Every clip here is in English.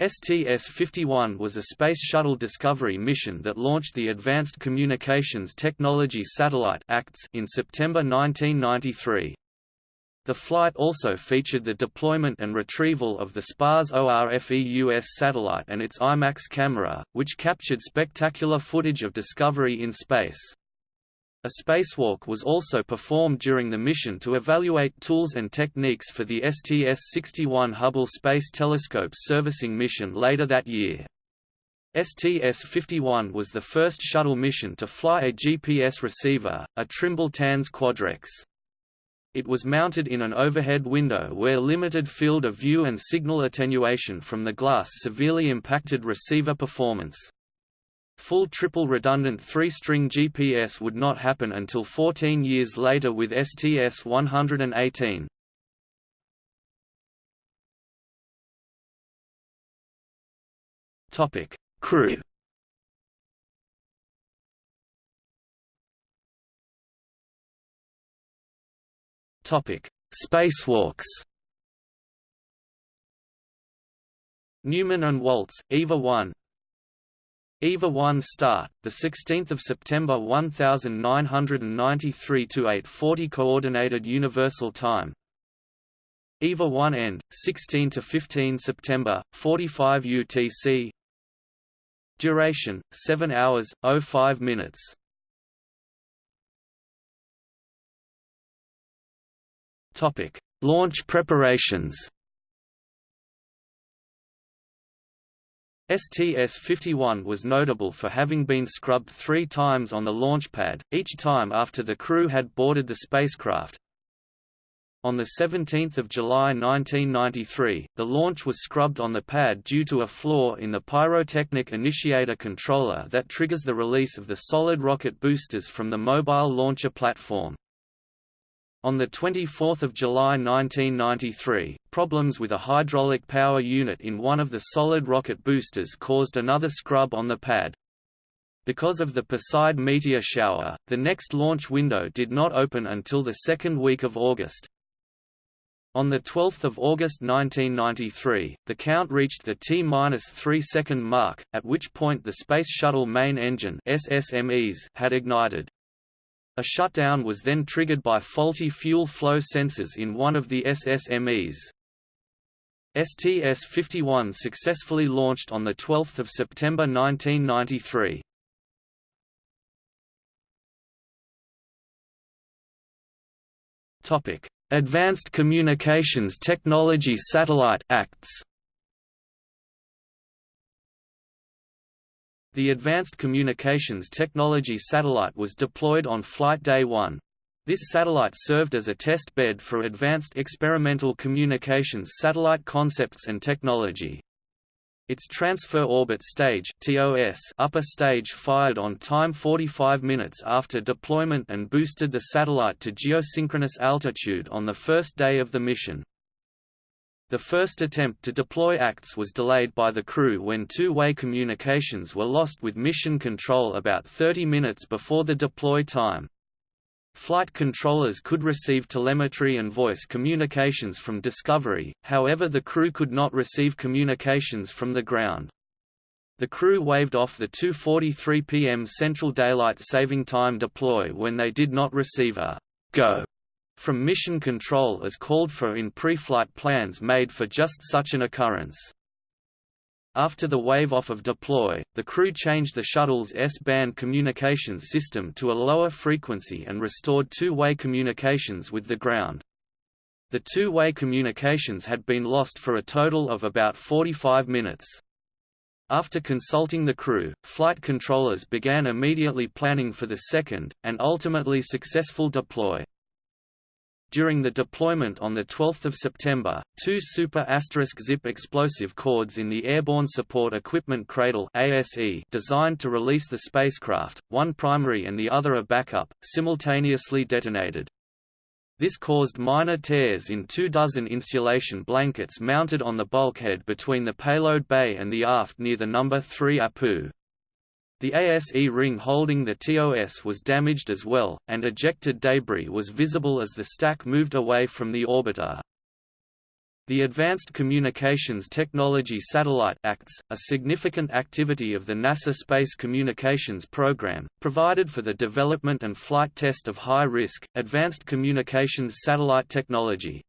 STS-51 was a Space Shuttle Discovery mission that launched the Advanced Communications Technology Satellite ACTS in September 1993. The flight also featured the deployment and retrieval of the SPAS ORFEUS satellite and its IMAX camera, which captured spectacular footage of Discovery in space. A spacewalk was also performed during the mission to evaluate tools and techniques for the STS-61 Hubble Space Telescope servicing mission later that year. STS-51 was the first shuttle mission to fly a GPS receiver, a Trimble TANS Quadrex. It was mounted in an overhead window where limited field of view and signal attenuation from the glass severely impacted receiver performance. Full triple redundant three-string GPS would not happen until 14 years later with STS-118. Topic: Crew. Topic: Spacewalks. Newman and Walz, EVA 1, EVA 1 start, the 16th of September 1993 to 8:40 coordinated universal time. EVA 1 end, 16 to 15 September 45 UTC. Duration 7 hours 05 minutes. Topic: Launch preparations. STS-51 was notable for having been scrubbed three times on the launch pad, each time after the crew had boarded the spacecraft. On 17 July 1993, the launch was scrubbed on the pad due to a flaw in the pyrotechnic initiator controller that triggers the release of the solid rocket boosters from the mobile launcher platform. On 24 July 1993, problems with a hydraulic power unit in one of the solid rocket boosters caused another scrub on the pad. Because of the Perseid meteor shower, the next launch window did not open until the second week of August. On 12 August 1993, the count reached the T-3 second mark, at which point the Space Shuttle main engine SSMEs had ignited. A shutdown was then triggered by faulty fuel flow sensors in one of the SSMEs. STS-51 successfully launched on 12 September 1993. Advanced Communications Technology Satellite Acts The Advanced Communications Technology satellite was deployed on Flight Day 1. This satellite served as a test bed for Advanced Experimental Communications Satellite Concepts and Technology. Its Transfer Orbit Stage TOS upper stage fired on time 45 minutes after deployment and boosted the satellite to geosynchronous altitude on the first day of the mission. The first attempt to deploy ACTS was delayed by the crew when two-way communications were lost with mission control about 30 minutes before the deploy time. Flight controllers could receive telemetry and voice communications from Discovery, however the crew could not receive communications from the ground. The crew waved off the 2.43 p.m. Central Daylight Saving Time deploy when they did not receive a «go» from mission control as called for in pre-flight plans made for just such an occurrence. After the wave-off of deploy, the crew changed the shuttle's S-band communications system to a lower frequency and restored two-way communications with the ground. The two-way communications had been lost for a total of about 45 minutes. After consulting the crew, flight controllers began immediately planning for the second, and ultimately successful deploy. During the deployment on 12 September, two Super Asterisk Zip explosive cords in the Airborne Support Equipment Cradle ASE designed to release the spacecraft, one primary and the other a backup, simultaneously detonated. This caused minor tears in two dozen insulation blankets mounted on the bulkhead between the payload bay and the aft near the number 3 APU. The ASE ring holding the TOS was damaged as well, and ejected debris was visible as the stack moved away from the orbiter. The Advanced Communications Technology Satellite Acts, a significant activity of the NASA Space Communications Program, provided for the development and flight test of high-risk, advanced communications satellite technology.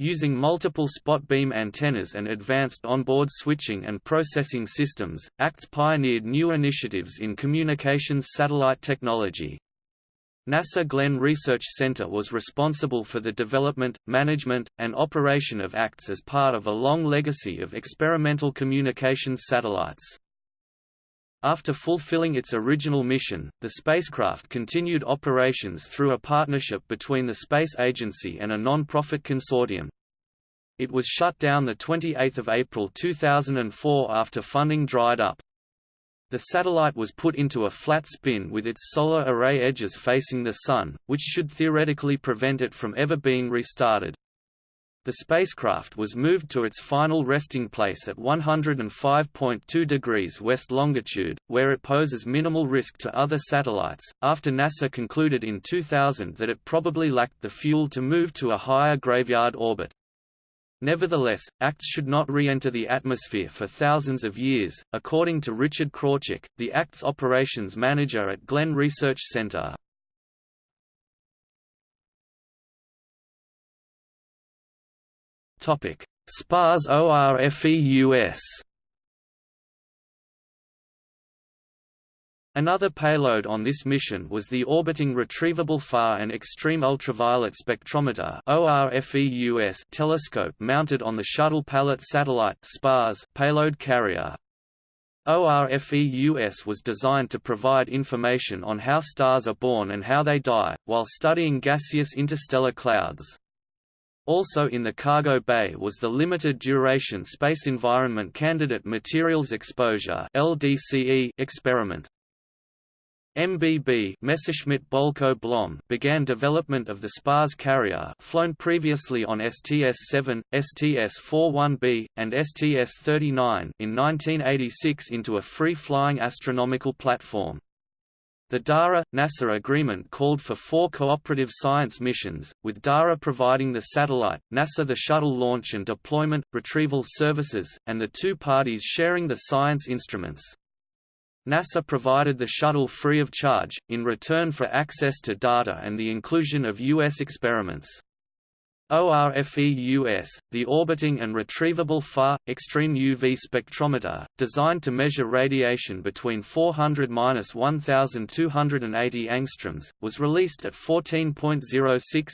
Using multiple spot beam antennas and advanced onboard switching and processing systems, ACTS pioneered new initiatives in communications satellite technology. NASA Glenn Research Center was responsible for the development, management, and operation of ACTS as part of a long legacy of experimental communications satellites. After fulfilling its original mission, the spacecraft continued operations through a partnership between the Space Agency and a non-profit consortium. It was shut down 28 April 2004 after funding dried up. The satellite was put into a flat spin with its solar array edges facing the Sun, which should theoretically prevent it from ever being restarted. The spacecraft was moved to its final resting place at 105.2 degrees west longitude, where it poses minimal risk to other satellites, after NASA concluded in 2000 that it probably lacked the fuel to move to a higher graveyard orbit. Nevertheless, ACTS should not re-enter the atmosphere for thousands of years, according to Richard Krawczyk, the ACTS operations manager at Glenn Research Center. SPAS ORFEUS Another payload on this mission was the Orbiting Retrievable Far and Extreme Ultraviolet Spectrometer (ORFEUS) telescope mounted on the Shuttle Pallet Satellite SPAS payload carrier. ORFEUS was designed to provide information on how stars are born and how they die, while studying gaseous interstellar clouds. Also in the cargo bay was the Limited Duration Space Environment Candidate Materials Exposure experiment. MBB Messerschmitt Bölkow Blohm began development of the SPAS carrier flown previously on STS-7, STS-41B, and STS-39 in 1986 into a free-flying astronomical platform. The DARA-NASA agreement called for four cooperative science missions, with DARA providing the satellite, NASA the shuttle launch and deployment, retrieval services, and the two parties sharing the science instruments. NASA provided the shuttle free of charge, in return for access to data and the inclusion of U.S. experiments. ORFEUS, the Orbiting and Retrievable Far, Extreme UV Spectrometer, designed to measure radiation between 400–1280 angstroms, was released at 14.06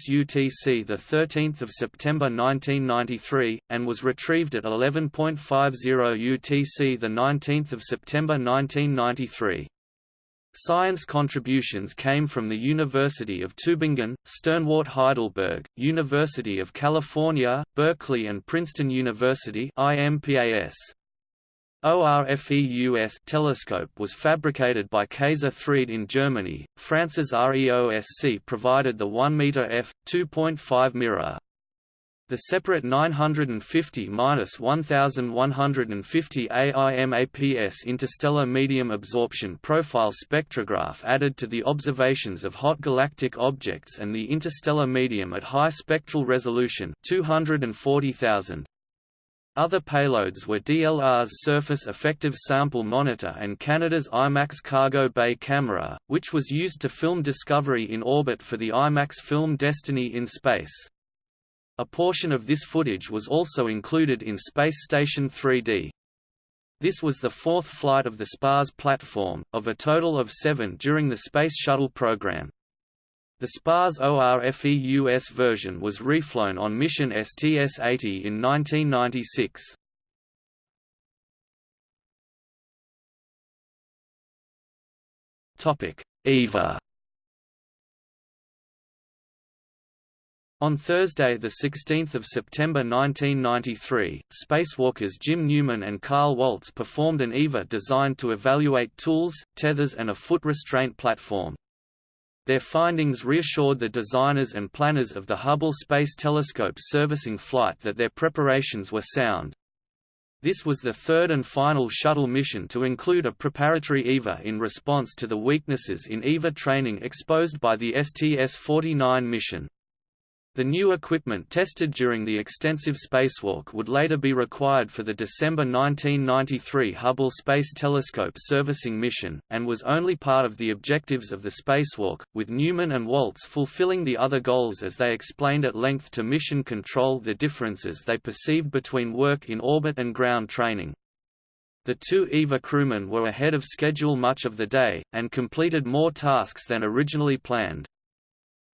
UTC 13 September 1993, and was retrieved at 11.50 UTC 19 September 1993. Science contributions came from the University of Tübingen, Sternwart Heidelberg, University of California, Berkeley and Princeton University IMAPS. ORFEUS telescope was fabricated by Kayser-Threde in Germany. France's REOSC provided the 1 meter f 2.5 mirror. The separate 950–1150 IMAPS interstellar medium absorption profile spectrograph added to the observations of hot galactic objects and the interstellar medium at high spectral resolution 240,000. Other payloads were DLR's Surface Effective Sample Monitor and Canada's IMAX Cargo Bay camera, which was used to film Discovery in orbit for the IMAX film Destiny in Space. A portion of this footage was also included in Space Station 3D. This was the fourth flight of the SPAS platform, of a total of seven during the Space Shuttle program. The SPAS ORFEUS version was reflown on mission STS-80 in 1996. EVA On Thursday, 16 September 1993, spacewalkers Jim Newman and Carl Walz performed an EVA designed to evaluate tools, tethers and a foot restraint platform. Their findings reassured the designers and planners of the Hubble Space Telescope servicing flight that their preparations were sound. This was the third and final shuttle mission to include a preparatory EVA in response to the weaknesses in EVA training exposed by the STS-49 mission. The new equipment tested during the extensive spacewalk would later be required for the December 1993 Hubble Space Telescope servicing mission, and was only part of the objectives of the spacewalk, with Newman and Walz fulfilling the other goals as they explained at length to Mission Control the differences they perceived between work in orbit and ground training. The two EVA crewmen were ahead of schedule much of the day, and completed more tasks than originally planned.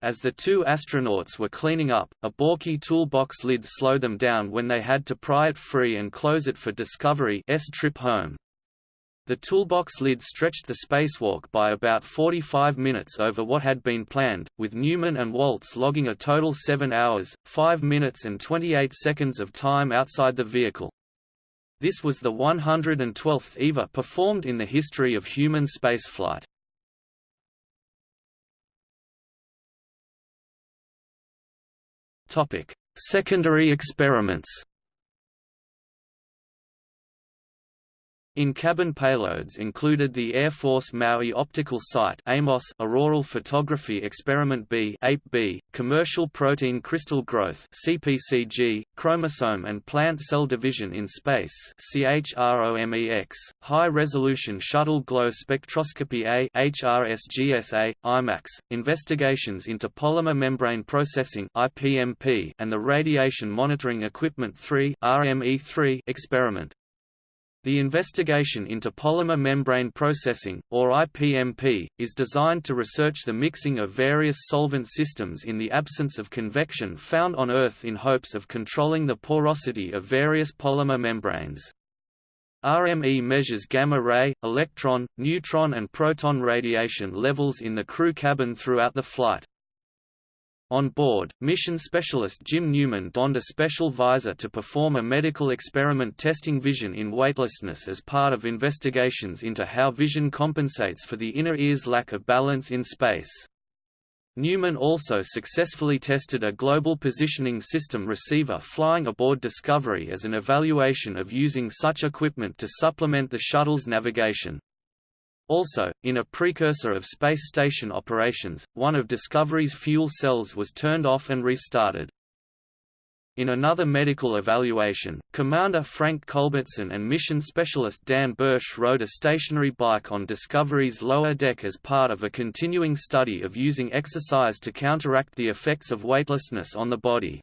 As the two astronauts were cleaning up, a bulky toolbox lid slowed them down when they had to pry it free and close it for Discovery's trip home. The toolbox lid stretched the spacewalk by about 45 minutes over what had been planned, with Newman and Walz logging a total 7 hours, 5 minutes and 28 seconds of time outside the vehicle. This was the 112th EVA performed in the history of human spaceflight. Topic: Secondary experiments. In-cabin payloads included the Air Force Maui Optical Site AMOS Auroral Photography Experiment B APE-B, Commercial Protein Crystal Growth CPCG, Chromosome and Plant Cell Division in Space CHROMEX, High Resolution Shuttle Glow Spectroscopy A HRSGSA, IMAX, Investigations into Polymer Membrane Processing IPMP, and the Radiation Monitoring Equipment 3 RME3 experiment. The investigation into polymer membrane processing, or IPMP, is designed to research the mixing of various solvent systems in the absence of convection found on Earth in hopes of controlling the porosity of various polymer membranes. RME measures gamma-ray, electron, neutron and proton radiation levels in the crew cabin throughout the flight. On board, mission specialist Jim Newman donned a special visor to perform a medical experiment testing vision in weightlessness as part of investigations into how vision compensates for the inner ear's lack of balance in space. Newman also successfully tested a Global Positioning System receiver flying aboard Discovery as an evaluation of using such equipment to supplement the shuttle's navigation. Also, in a precursor of space station operations, one of Discovery's fuel cells was turned off and restarted. In another medical evaluation, Commander Frank Culbertson and mission specialist Dan Bursch rode a stationary bike on Discovery's lower deck as part of a continuing study of using exercise to counteract the effects of weightlessness on the body.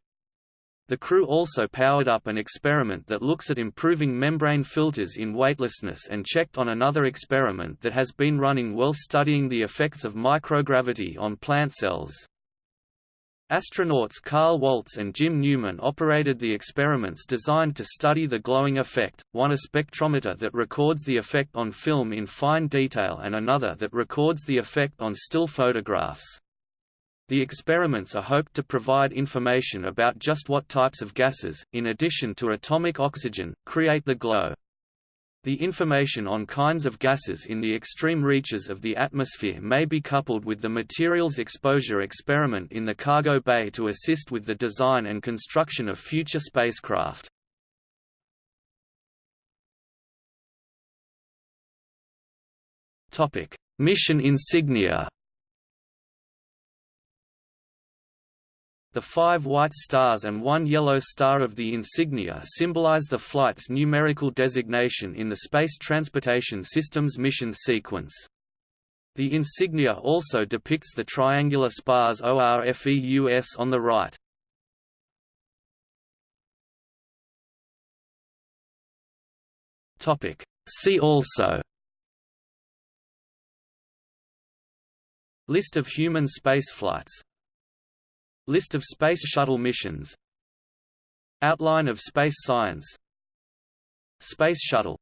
The crew also powered up an experiment that looks at improving membrane filters in weightlessness and checked on another experiment that has been running well studying the effects of microgravity on plant cells. Astronauts Carl Walz and Jim Newman operated the experiments designed to study the glowing effect, one a spectrometer that records the effect on film in fine detail and another that records the effect on still photographs. The experiments are hoped to provide information about just what types of gases, in addition to atomic oxygen, create the glow. The information on kinds of gases in the extreme reaches of the atmosphere may be coupled with the materials exposure experiment in the cargo bay to assist with the design and construction of future spacecraft. Mission insignia The five white stars and one yellow star of the insignia symbolize the flight's numerical designation in the Space Transportation System's mission sequence. The insignia also depicts the triangular SPAS ORFEUS on the right. See also List of human spaceflights List of Space Shuttle missions. Outline of space science. Space Shuttle